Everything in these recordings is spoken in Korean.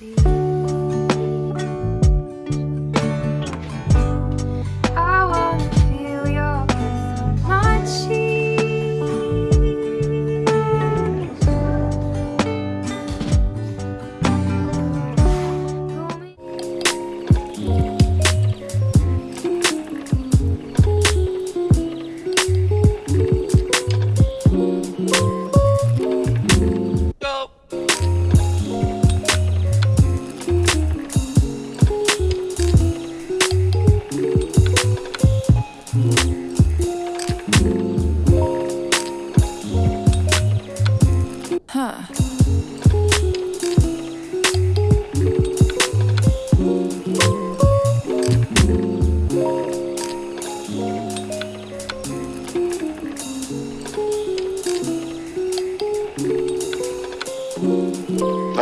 I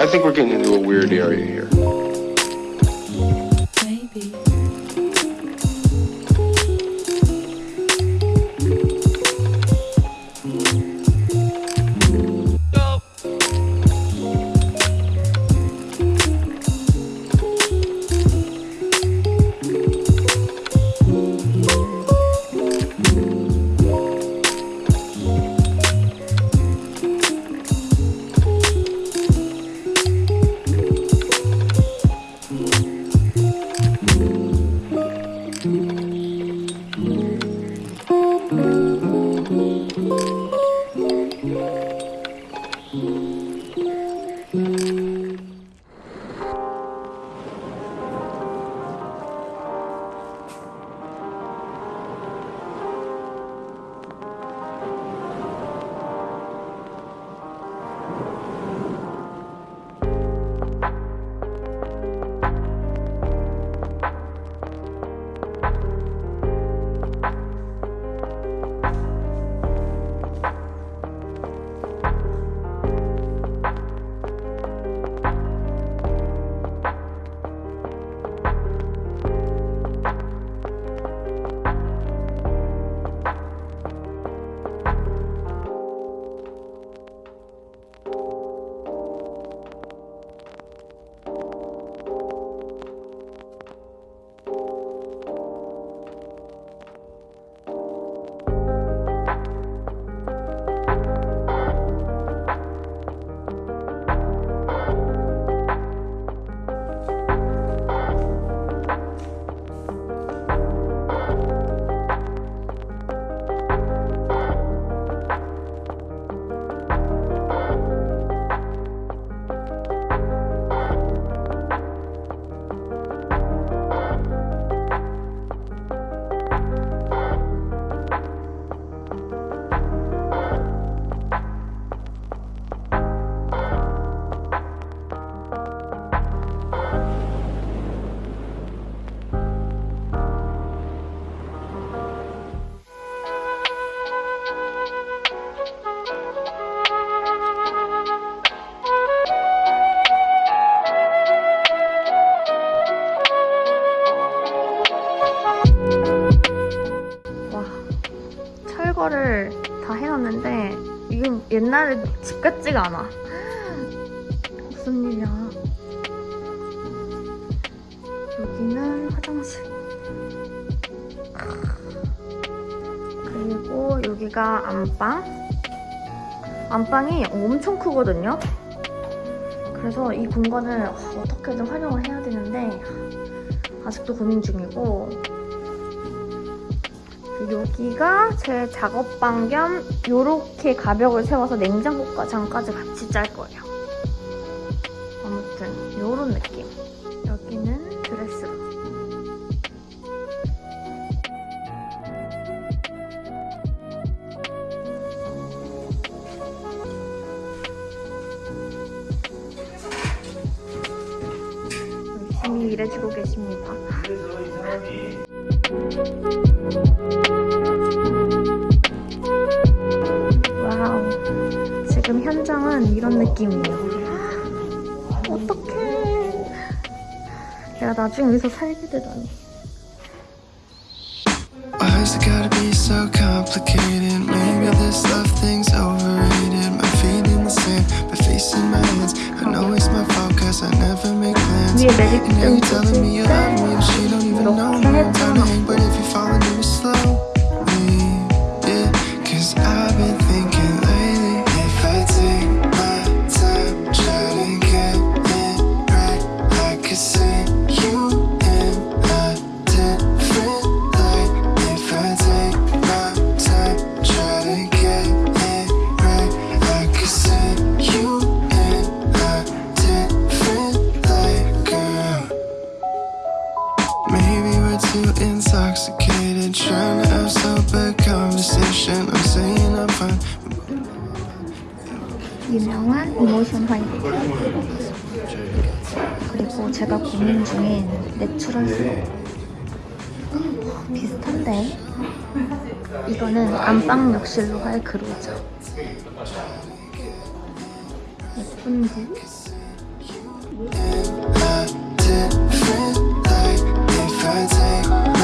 I think we're getting into a weird area here. 철거를 다 해놨는데 이건 옛날에 집 같지가 않아. 무슨 일이야? 여기는 화장실. 그리고 여기가 안방. 안방이 엄청 크거든요. 그래서 이 공간을 어떻게든 활용을 해야 되는데 아직도 고민 중이고 여기가 제 작업방 겸 요렇게 가벽을 세워서 냉장고장까지 같이 짤 거예요. 아무튼 요런 느낌. 여기는 드레스룸. 열심히 일해주고 계십니다. 지금 현장은 이런 느낌이에요. 어떡해. 내가 나중에 여기서 살게 되다니. Why's it gotta be so complicated? Maybe this love thing's overrated. My feet in the sand, my face in my hands. I know it's my fault cause I never make plans. And now you're telling me you love me and she don't even know me. I'm trying to hang, but Maybe we're too intoxicated Trying to have sober conversation I'm saying I'm fine 유명한 이모션 화이트 그리고 제가 고민 중인 내추럴 스노 비슷한데 이거는 안방 욕실로 할 그로죠 예쁜데? i 在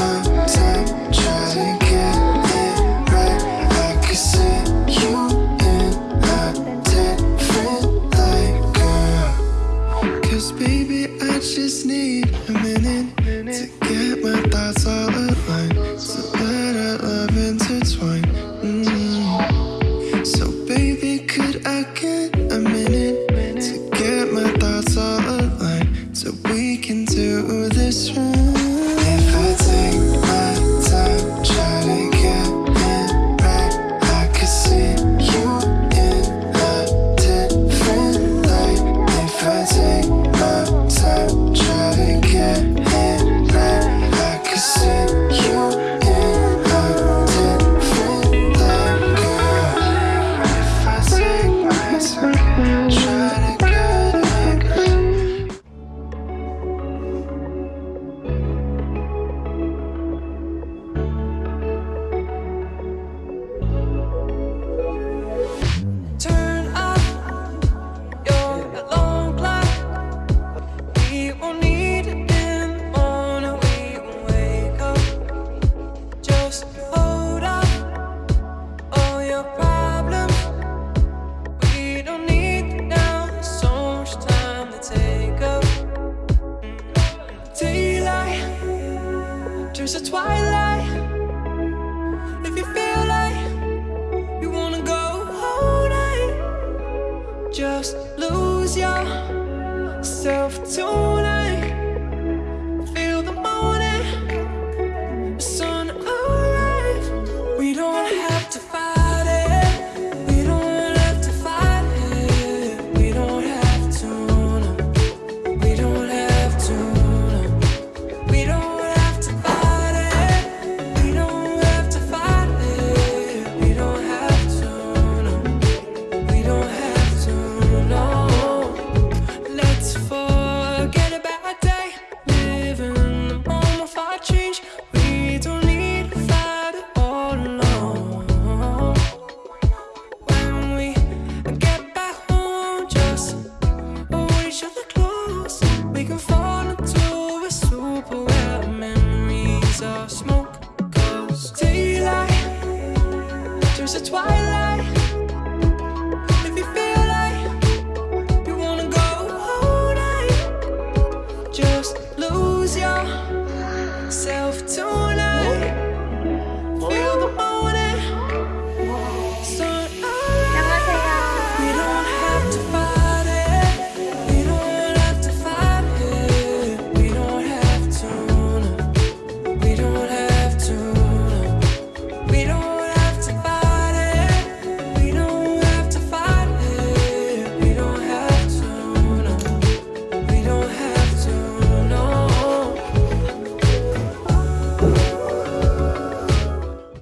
myself to